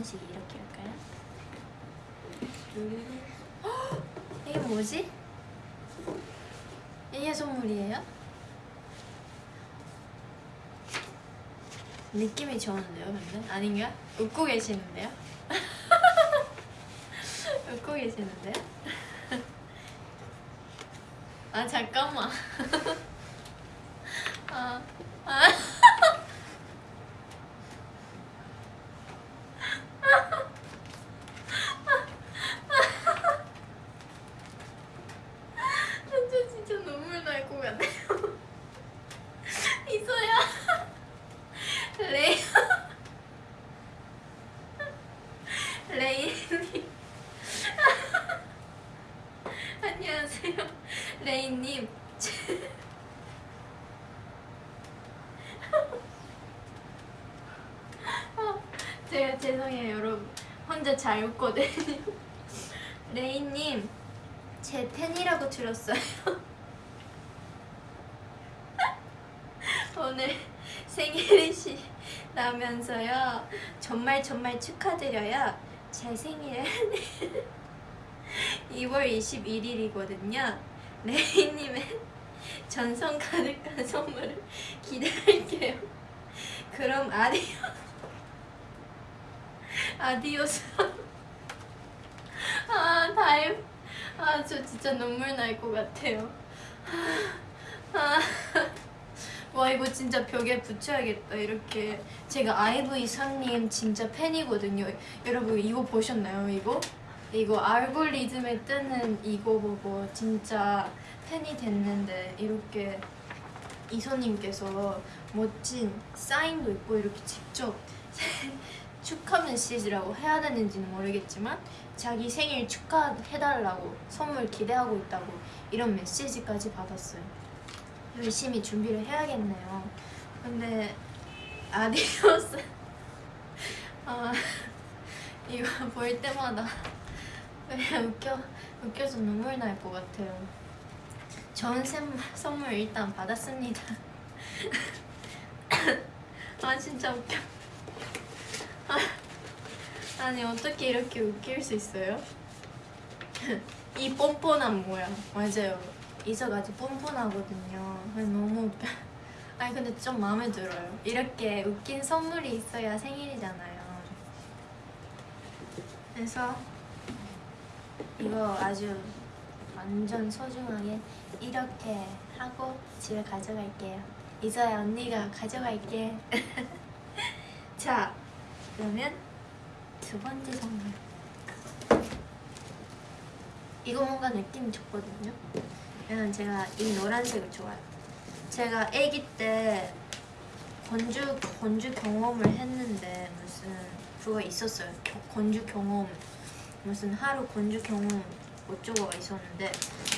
하나하나씩 이렇게 할까요? 이게 뭐지? 이게 선물이에요? 느낌이 좋은데요, 근데? 아닌가? 웃고 계시는데요? 웃고 계시는데요? 아, 잠깐만. 아, 아. 저 진짜 눈물 날 것 같아요. 이소야. 레이. 레이님. 안녕하세요. 레이님. 어, 제가 죄송해요, 여러분. 웃거든요. 레이님, 제 팬이라고 들었어요. 오늘 생일이시라면서요. 정말 정말 축하드려요. 제 생일은 2월 21일이거든요. 레이님의 정성 가득한 선물을 기대할게요. 그럼 adió adiós. 아 다임. 아 저 진짜 눈물 날 것 같아요. 아. 와 이거 진짜 벽에 붙여야겠다 이렇게 제가 아이브 이서님 진짜 팬이거든요 여러분 이거 보셨나요 이거? 이거 알고리즘에 뜨는 이거 보고 진짜 팬이 됐는데 이렇게 이소님께서 멋진 사인도 있고 이렇게 직접 축하 메시지라고 해야 되는지는 모르겠지만 자기 생일 축하해달라고 선물 기대하고 있다고 이런 메시지까지 받았어요 열심히 준비를 해야겠네요. 근데 아디오스 아 이거 볼 때마다 그냥 웃겨 웃겨서 눈물 날 것 같아요. 좋은 샘- 선물 일단 받았습니다. 아 진짜 웃겨. 아, 아니 어떻게 이렇게 웃길 수 있어요? 이 뻔뻔한 모양 맞아요. 이서가 아주 뻔뻔하거든요. 그래서 너무. 아니 근데 좀 마음에 들어요. 이렇게 웃긴 선물이 있어야 생일이잖아요. 그래서 이거 아주 완전 소중하게 이렇게 하고 집에 가져갈게요. 이서야 언니가 가져갈게. 자, 그러면 두 번째 선물. 이거 뭔가 느낌이 좋거든요. 왜냐면 제가 이 노란색을 좋아해요. 제가 아기 때 건주 건주 경험을 했는데 무슨 그거 있었어요. 겨- 건주 경험 무슨 하루 건주 경험 어쩌고가 있었는데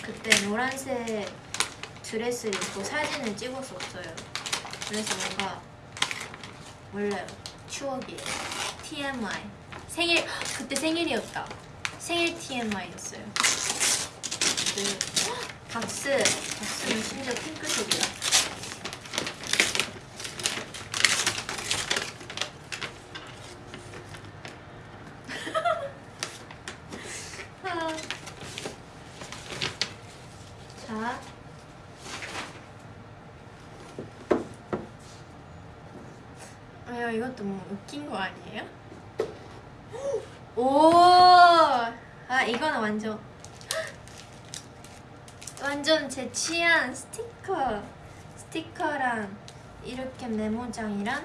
그때 노란색 드레스를 입고 사진을 찍었었어요. 그래서 뭔가 몰라요. 추억이에요. TMI 생일 그때 생일이었다. 생일 TMI였어요. 그 박스 박스는 심지어 핑크색이야. 아. 자. 아 이것도 뭐 웃긴 거 아니에요? 오! 아 이거는 완전. 완전 제 취향 스티커. 스티커랑 이렇게 메모장이랑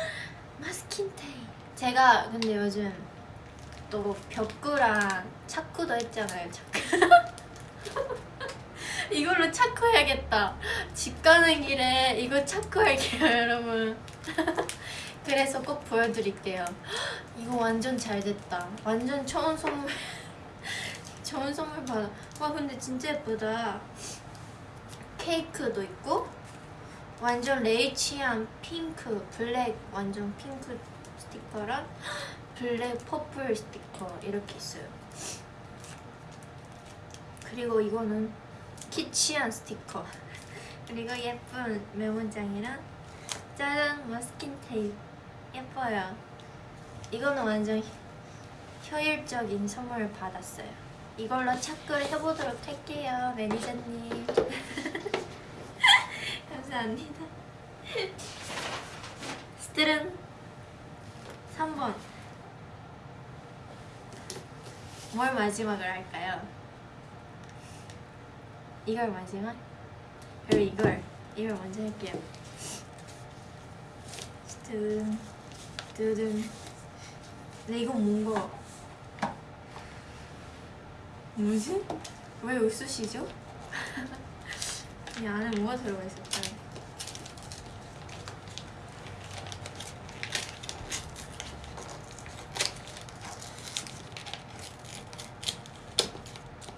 마스킹 테이프. 제가 근데 요즘 또 벽구랑 차쿠도 했잖아요 차쿠 이걸로 차쿠 해야겠다. 집 가는 길에 이거 차쿠 할게요 여러분. 그래서 꼭 보여드릴게요. 이거 완전 잘 됐다. 완전 처음 선물. 좋은 선물 받아. 와 근데 진짜 예쁘다. 케이크도 있고 완전 레이치한 핑크, 블랙 완전 핑크 스티커랑 블랙 purple 스티커 이렇게 있어요. 그리고 이거는 키치한 스티커. 그리고 예쁜 메모장이랑 짜잔 마스킹 테이프 예뻐요. 이거는 완전 효율적인 선물을 받았어요. 이걸로 착글 해보도록 할게요, 매니저님. 감사합니다. 스트른 3번. 뭘 마지막으로 할까요? 이걸 마지막? 그리고 이걸 이걸 먼저 할게요. 스트른 두둔. 근데 이건 뭔가 뭐지? 왜 웃으시죠? 이 안에 뭐가 들어가 있을까요?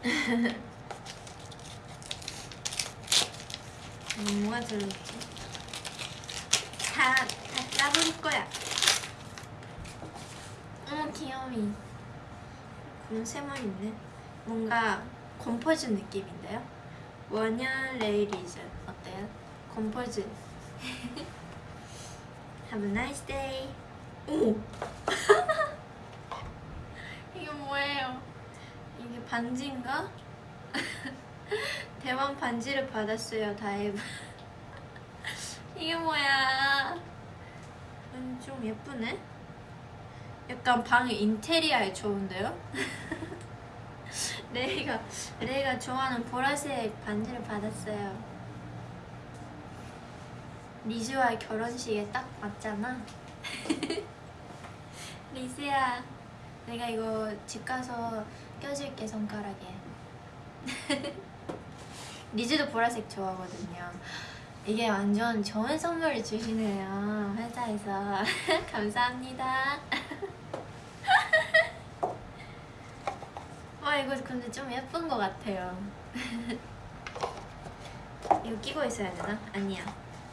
음, 뭐가 들어있지? 다, 다 까볼 거야. 귀여미. 그런 세모 있네. 뭔가 컴포즈 느낌인데요? 원년 레이리즈 어때요? 컴포즈. Have a nice day. 오. 이게 뭐예요? 이게 반지인가? 대왕 반지를 받았어요, 다이브. 이게 뭐야? 음, 좀 예쁘네. 약간 방 인테리어에 좋은데요? 레이가 레이가 좋아하는 보라색 반지를 받았어요. 리즈와의 결혼식에 딱 맞잖아. 리즈야, 내가 이거 집 가서 껴줄게 손가락에. 리즈도 보라색 좋아하거든요. 이게 완전 좋은 선물을 주시네요 회사에서 감사합니다. 와 이거 근데 좀 예쁜 것 같아요. 이거 끼고 있어야 되나? 아니야.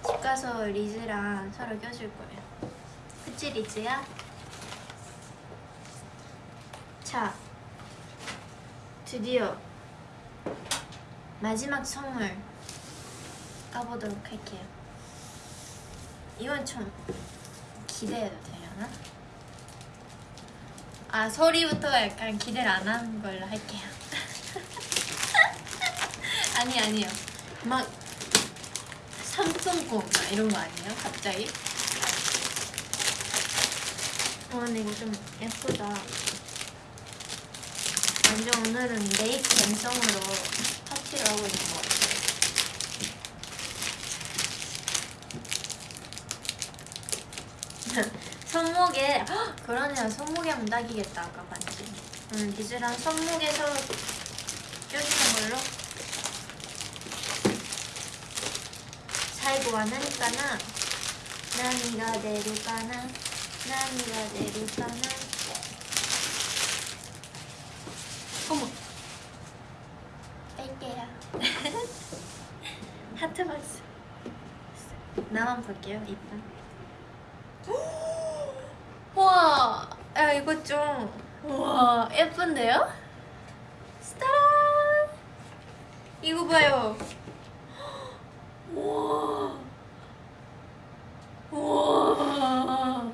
집 가서 리즈랑 서로 껴줄 거예요. 그치 리즈야? 자, 드디어 마지막 선물 까보도록 할게요. 이건 좀 기대해도 되려나? 아 소리부터가 약간 기대를 안 하는 걸로 할게요. 아니 아니요. 막막 이런 거 아니에요? 갑자기? 어 근데 이거 좀 예쁘다. 완전 오늘은 메이크 감성으로 파티를 하고 있는 것 같아요. 손목에 헉, 그러네요. 손목에 하면 딱이겠다 아까 봤지. 응 리즈랑 손목에서 껴주는 걸로. 살고 하니까나. 나니가 내릴까나. 나니가 내릴까나. 어머. 뺄게요. 하트 박스. 나만 볼게요 이쁜 와, 야 이거 좀 와, 예쁜데요? 스타란! 이거 봐요. 와, 와,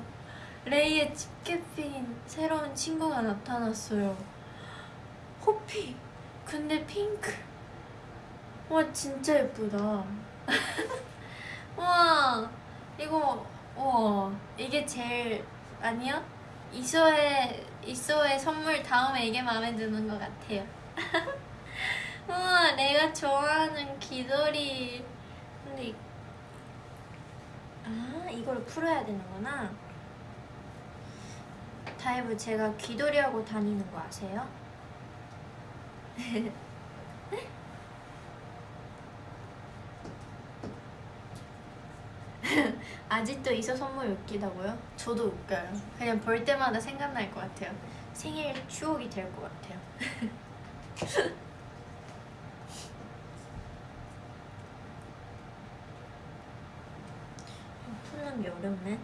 레이의 집게핀 새로운 친구가 나타났어요. 호피, 근데 핑크. 와, 진짜 예쁘다. 와, 이거 와, 이게 제일 아니요? 이서의 이서의 선물 다음에 이게 마음에 드는 것 같아요. 우와, 내가 좋아하는 귀돌이. 근데 이- 아 이걸 풀어야 되는구나. 다이브 제가 귀돌이하고 다니는 거 아세요? 아직도 이소 선물 웃기다고요? 저도 웃겨요. 그냥 볼 때마다 생각날 것 같아요. 생일 추억이 될 것 같아요. 푸는 게 어렵네.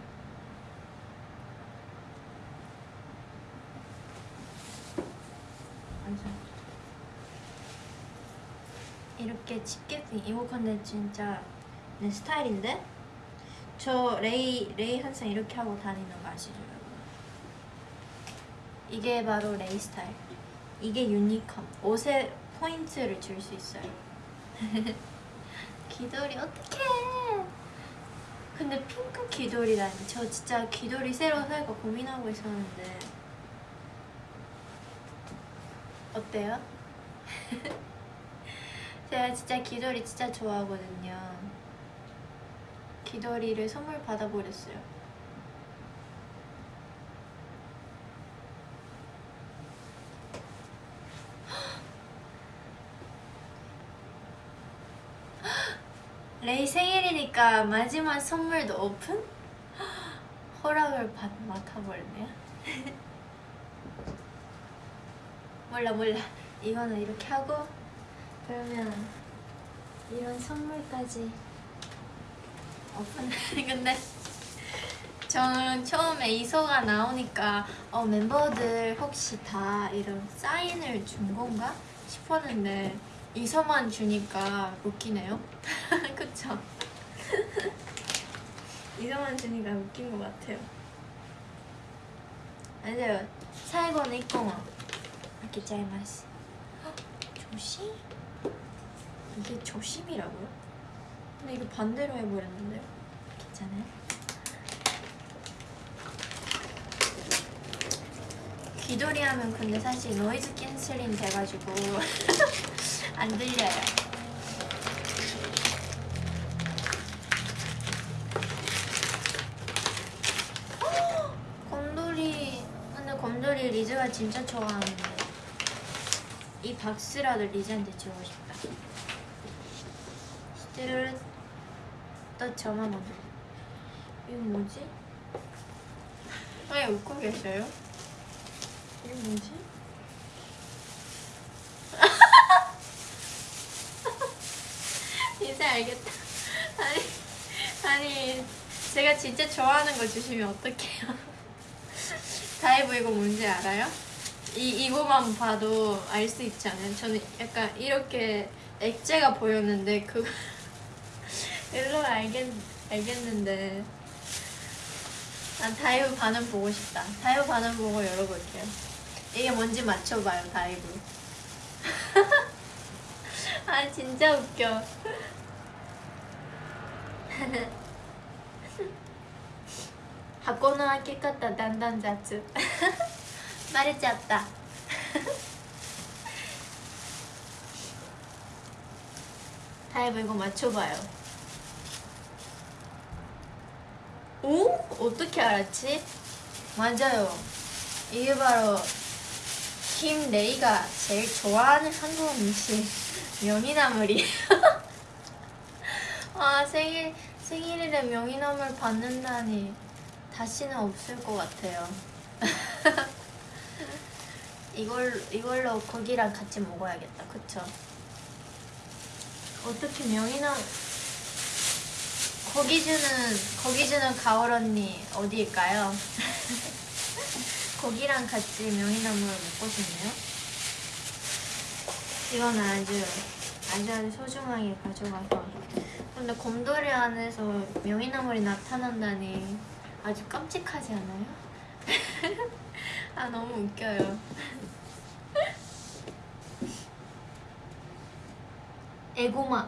이렇게 집게핀 근데 진짜 내 스타일인데? 저 레이 레이 항상 이렇게 하고 다니는 거 아시죠? 이게 바로 레이 스타일. 이게 유니컴. 옷에 포인트를 줄 수 있어요. 귀돌이 어떡해? 근데 핑크 귀돌이라니. 저 진짜 귀돌이 새로 살까 고민하고 있었는데 어때요? 제가 진짜 귀돌이 진짜 좋아하거든요. 귀돌이를 선물 받아버렸어요. 레이 생일이니까 마지막 선물도 오픈? 허락을 받, 맡아버렸네요. 몰라 몰라. 이거는 이렇게 하고 그러면 이런 선물까지. 근데 저는 처음에 이소가 나오니까 어, 멤버들 혹시 다 이런 사인을 준 건가? 싶었는데 이서만 주니까 웃기네요 그쵸? 이서만 주니까 웃긴 것 같아요 안녕하세요 사이건 이공아 이렇게 짜이마스 조심? 이게 조심이라고요? 근데 이거 반대로 해버렸는데요? 괜찮아요? 귀돌이 하면 근데 사실 노이즈 캔슬링 돼가지고 안 들려요. 헉! 곰돌이 근데 곰돌이 리즈가 진짜 좋아하는데 이 박스라도 리즈한테 주고 싶다. 또 저만 먼저. 이거 뭐지? 왜 웃고 계셔요? 이게 뭐지? 이제 알겠다. 아니, 아니, 제가 진짜 좋아하는 거 주시면 어떡해요? 다이브 이거 뭔지 알아요? 이, 이거만 봐도 알 수 있지 않아요? 저는 약간 이렇게 액체가 보였는데 그거 일로 알겠, 알겠는데 난 다이브 반응 보고 싶다. 다이브 반응 보고 열어볼게요. 이게 뭔지 맞춰봐요, 다이브. 아, 진짜 웃겨.箱の開け方だんだん雑バレちゃったタイム이거 맞춰봐요 오? 어떻게 알았지? 맞아요 이게 바로 김레이가 제일 좋아하는 한국 음식 명이나물이에요 아 생일 생일에 명이나물 받는다니 다시는 없을 것 같아요. 이걸 이걸로 고기랑 같이 먹어야겠다. 그쵸? 어떻게 명이나 고기 주는 고기 주는 가을 언니 어디일까요? 고기랑 같이 명이나물 먹고 싶네요. 이건 아주 아주 아주 소중하게 가져가서 근데 곰돌이 안에서 명이나물이 나타난다니 아주 깜찍하지 않아요? 아 너무 웃겨요. 에고마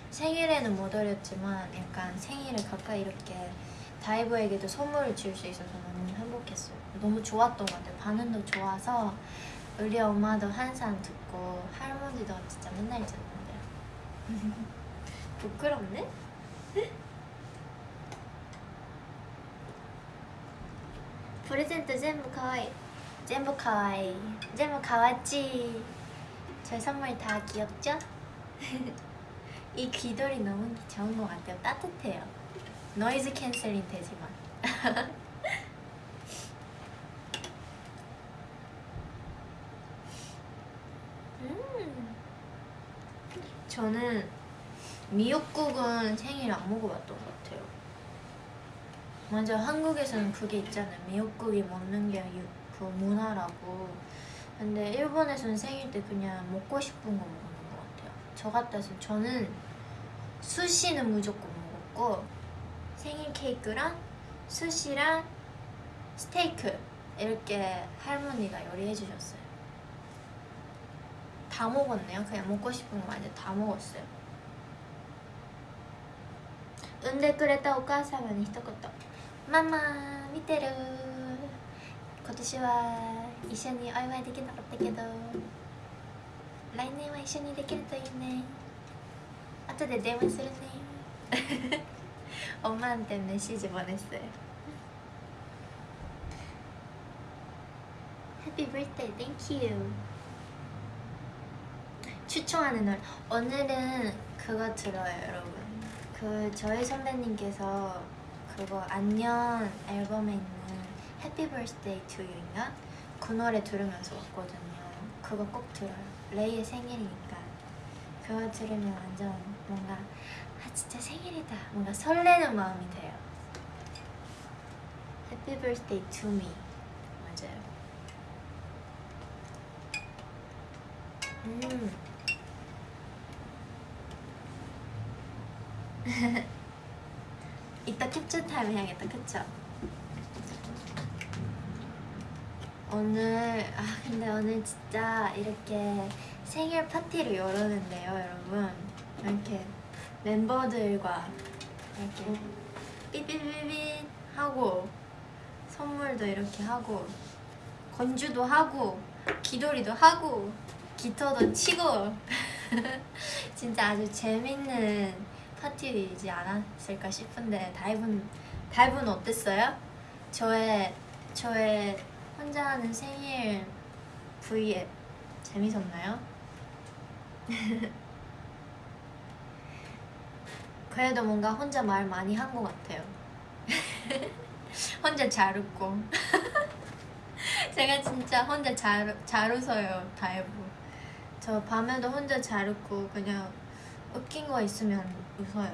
생일에는 못 어렸지만 약간 생일을 가까이 이렇게 다이브에게도 선물을 지을 수 있어서 너무 행복했어요 너무 좋았던 것 같아요 반응도 좋아서 우리 엄마도 항상 듣고 할머니도 진짜 맨날 듣는데 부끄럽네? 프레젠트 전부 카와이 전부 카와이 전부 가와찌 제 선물 다 귀엽죠? 이 귀돌이 너무 좋은 것 같아요 따뜻해요 noise canceling 되지만 음. 저는 미역국은 생일 안 먹어봤던 것 같아요. 먼저 한국에서는 그게 있잖아요. 미역국이 먹는 게 그 문화라고. 근데 일본에서는 생일 때 그냥 먹고 싶은 거 같아요. 저 같아서 저는 수시는 무조건 먹었고 생일 케이크랑 수시랑 스테이크 이렇게 할머니가 요리해 주셨어요. 다 먹었네요. 그냥 먹고 싶은 거 완전 다 먹었어요. 産んでくれたお母様に一言「ママ見てる今年は一緒にお祝いできなかったけど 来年は一緒にできるといいね後で電話するね」 엄마한테 메시지 보냈어요 Happy birthday, thank you 추천하는 노래 오늘은 그거 들어요 여러분 그 저희 선배님께서 그거 안녕 앨범에 있는 Happy Birthday to You인가 그 노래 들으면서 왔거든요. 그거 꼭 들어요. 레이의 생일이니까 그거 들으면 완전 뭔가 아 진짜 생일이다 뭔가 설레는 마음이 돼요. Happy Birthday to Me 맞아요. 음. 이따 캡처 타임 해야겠다 그쵸? 오늘 아 근데 오늘 진짜 이렇게 생일 파티를 열었는데요 여러분 이렇게 멤버들과 이렇게 삐삐삐삐 하고 선물도 이렇게 하고 건주도 하고 기돌이도 하고 기타도 치고 진짜 아주 재밌는 파티이지 않았을까 싶은데 다이브는 다이브는 어땠어요? 저의 저의 혼자 하는 생일 브이앱 재밌었나요? 그래도 뭔가 혼자 말 많이 한 것 같아요. 혼자 잘 웃고 제가 진짜 혼자 잘, 잘 웃어요 다이브 저 밤에도 혼자 잘 웃고 그냥 웃긴 거 있으면 웃어요.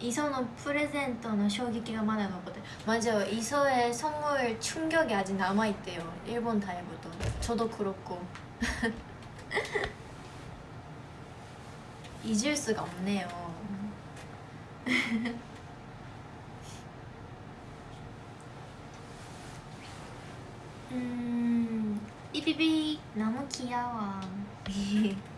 이서는 프레젠터는 쇼기기가 많아 봤거든. 맞아요 이서의 선물 충격이 아직 남아있대요. 일본 다이브도. 저도 그렇고. 잊을 수가 없네요. 음, 삐삐삐. 너무 귀여워.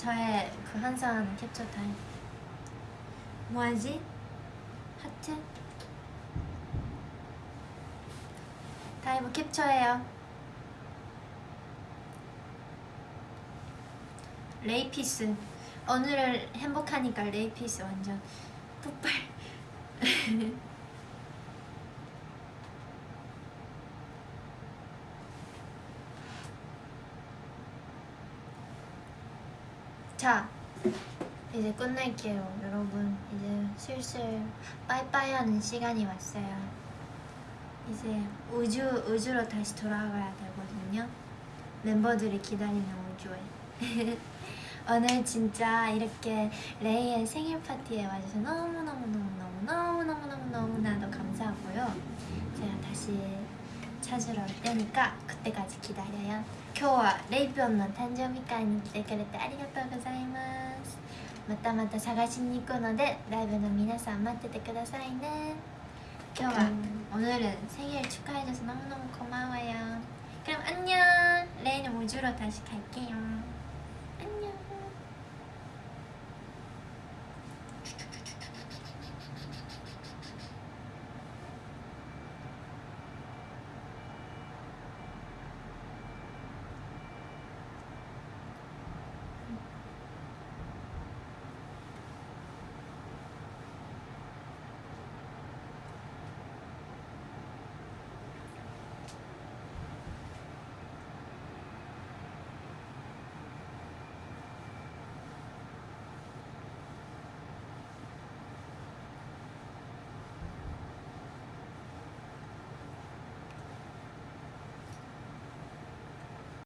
저의 그 항상 캡처 타임. 뭐 하지? 하트? 다이브 캡처해요. 레이피스. 오늘은 행복하니까 레이피스 완전. 폭발 자 이제 끝낼게요 여러분 이제 슬슬 빠이빠이 하는 시간이 왔어요 이제 우주, 우주로 다시 돌아가야 되거든요 멤버들이 기다리는 우주에 오늘 진짜 이렇게 레이의 생일 파티에 와줘서 너무너무너무너무너무너무너무나도 감사하고요 제가 다시 찾으러 올 테니까 그때까지 기다려요 今日はレイピョンの誕生日会に来てくれてありがとうございます またまた探しに行くのでライブの皆さん待っててくださいね今日は오늘은 생일 축하해줘서 너무너무 고마워요 그럼 안녕 레이는 우주로 다시 갈게요